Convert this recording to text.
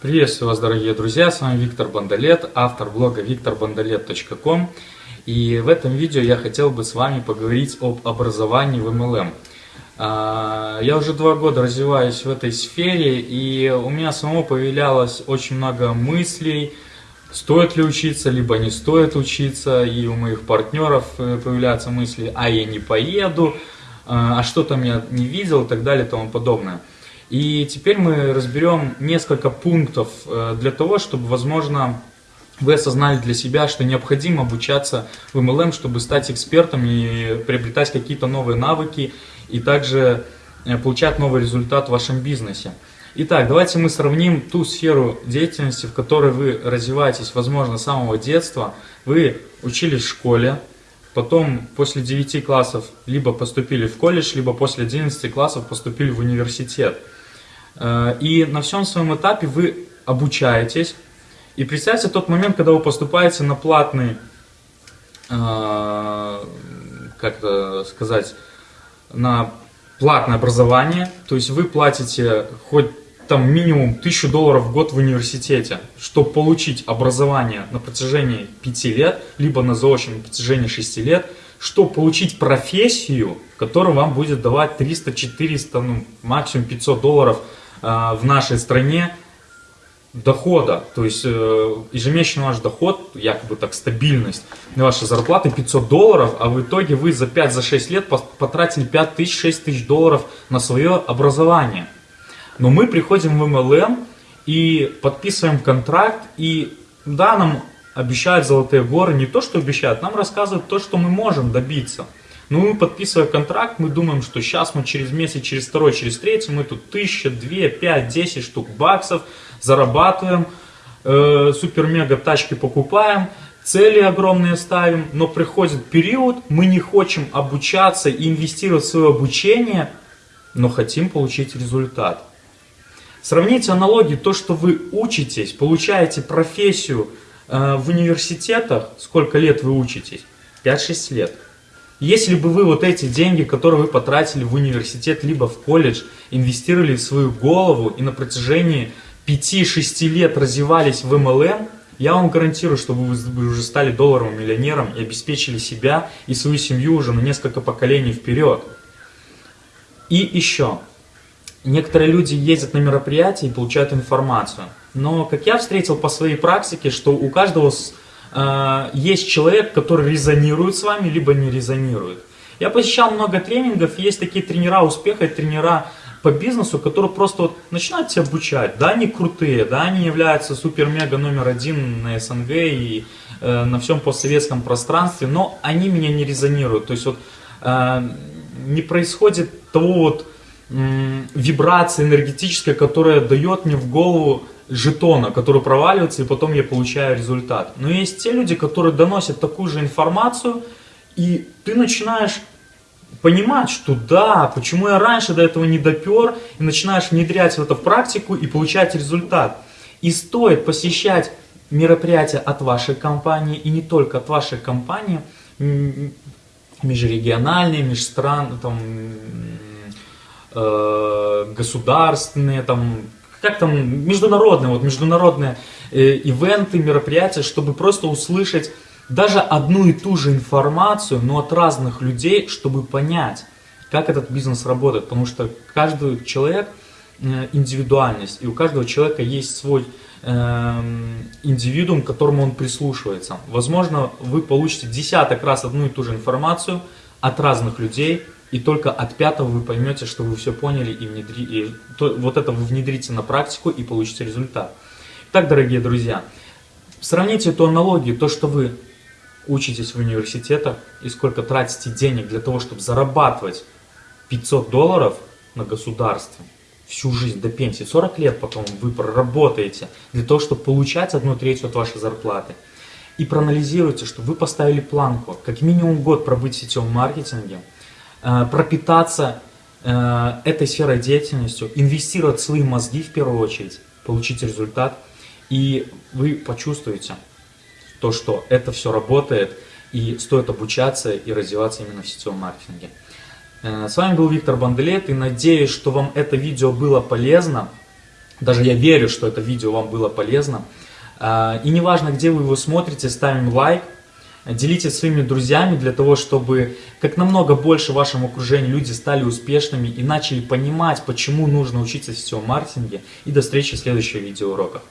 Приветствую вас, дорогие друзья, с вами Виктор Бандалет, автор блога викторбандалет.ком. И в этом видео я хотел бы с вами поговорить об образовании в MLM. А, я уже два года развиваюсь в этой сфере, и у меня самого появлялось очень много мыслей, стоит ли учиться, либо не стоит учиться, и у моих партнеров э, появляются мысли, а я не поеду, а, а что там я не видел и так далее и тому подобное. И теперь мы разберем несколько пунктов э, для того, чтобы, возможно, вы осознали для себя, что необходимо обучаться в MLM, чтобы стать экспертом и приобретать какие-то новые навыки, и также э, получать новый результат в вашем бизнесе. Итак, давайте мы сравним ту сферу деятельности, в которой вы развиваетесь, возможно, с самого детства. Вы учились в школе, потом после 9 классов либо поступили в колледж, либо после 11 классов поступили в университет. Э, и на всем своем этапе вы обучаетесь. И представьте тот момент, когда вы поступаете на платный, э, как это сказать, на платное образование. То есть вы платите хоть там минимум 1000 долларов в год в университете, чтобы получить образование на протяжении 5 лет, либо на заочном на протяжении 6 лет, чтобы получить профессию, которая вам будет давать 300, 400, ну, максимум 500 долларов в нашей стране дохода, то есть э, ежемесячный ваш доход, якобы так стабильность, ваша зарплата 500 долларов, а в итоге вы за 5-6 лет потратили 5 тысяч, 6 тысяч долларов на свое образование. Но мы приходим в MLM и подписываем контракт, и да, нам обещают золотые горы, не то, что обещают, нам рассказывают то, что мы можем добиться – ну, подписывая контракт, мы думаем, что сейчас мы через месяц, через второй, через третий, мы тут тысяча, две, пять, десять штук баксов зарабатываем, э, супер-мега тачки покупаем, цели огромные ставим, но приходит период, мы не хотим обучаться и инвестировать в свое обучение, но хотим получить результат. Сравните аналогии, то, что вы учитесь, получаете профессию э, в университетах, сколько лет вы учитесь? 5-6 лет. Если бы вы вот эти деньги, которые вы потратили в университет, либо в колледж, инвестировали в свою голову и на протяжении 5-6 лет развивались в MLM, я вам гарантирую, что вы уже стали долларовым миллионером и обеспечили себя и свою семью уже на несколько поколений вперед. И еще. Некоторые люди ездят на мероприятия и получают информацию. Но, как я встретил по своей практике, что у каждого э, есть человек, который резонирует с вами, либо не резонирует. Я посещал много тренингов, есть такие тренера успеха, тренера по бизнесу, которые просто вот начинают тебя обучать. Да, они крутые, да, они являются супер-мега номер один на СНГ и э, на всем постсоветском пространстве, но они меня не резонируют. То есть вот э, не происходит того вот э, вибрации энергетической, которая дает мне в голову жетона, который проваливается, и потом я получаю результат. Но есть те люди, которые доносят такую же информацию, и ты начинаешь понимать, что да, почему я раньше до этого не допер, и начинаешь внедрять это в практику и получать результат. И стоит посещать мероприятия от вашей компании, и не только от вашей компании, межрегиональные, межстран, там, э, государственные, там, как там, международные, вот международные э, ивенты, мероприятия, чтобы просто услышать даже одну и ту же информацию, но от разных людей, чтобы понять, как этот бизнес работает. Потому что каждый человек э, индивидуальность, и у каждого человека есть свой э, индивидуум, к которому он прислушивается. Возможно, вы получите десяток раз одну и ту же информацию от разных людей, и только от пятого вы поймете, что вы все поняли и, внедри... и то, вот это вы внедрите на практику и получите результат. Так, дорогие друзья, сравните эту аналогию, то, что вы учитесь в университетах и сколько тратите денег для того, чтобы зарабатывать 500 долларов на государстве всю жизнь до пенсии, 40 лет потом вы проработаете для того, чтобы получать одну треть от вашей зарплаты. И проанализируйте, что вы поставили планку, как минимум год пробыть в сетевом маркетинге – пропитаться э, этой сферой деятельностью, инвестировать свои мозги в первую очередь, получить результат, и вы почувствуете то, что это все работает, и стоит обучаться и развиваться именно в сетевом маркетинге. Э, с вами был Виктор Банделет, и надеюсь, что вам это видео было полезно. Даже я верю, что это видео вам было полезно. И неважно, где вы его смотрите, ставим лайк, делитесь своими друзьями для того, чтобы как намного больше в вашем окружении люди стали успешными и начали понимать, почему нужно учиться в сетевом маркетинге. И до встречи в следующих видеоуроках.